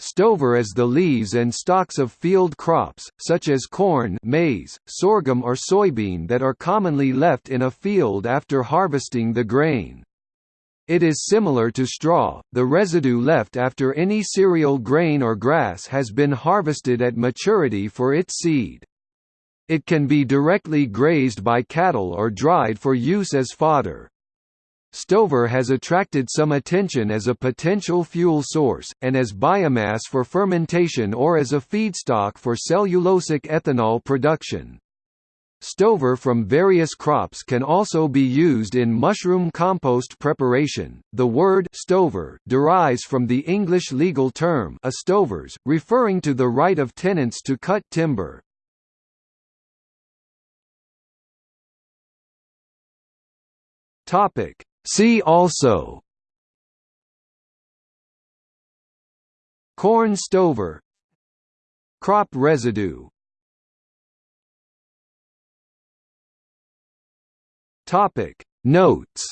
Stover is the leaves and stalks of field crops, such as corn maize, sorghum or soybean that are commonly left in a field after harvesting the grain. It is similar to straw, the residue left after any cereal grain or grass has been harvested at maturity for its seed. It can be directly grazed by cattle or dried for use as fodder. Stover has attracted some attention as a potential fuel source, and as biomass for fermentation or as a feedstock for cellulosic ethanol production. Stover from various crops can also be used in mushroom compost preparation. The word stover derives from the English legal term estovers, referring to the right of tenants to cut timber. Topic: See also Corn stover Crop residue Topic. Notes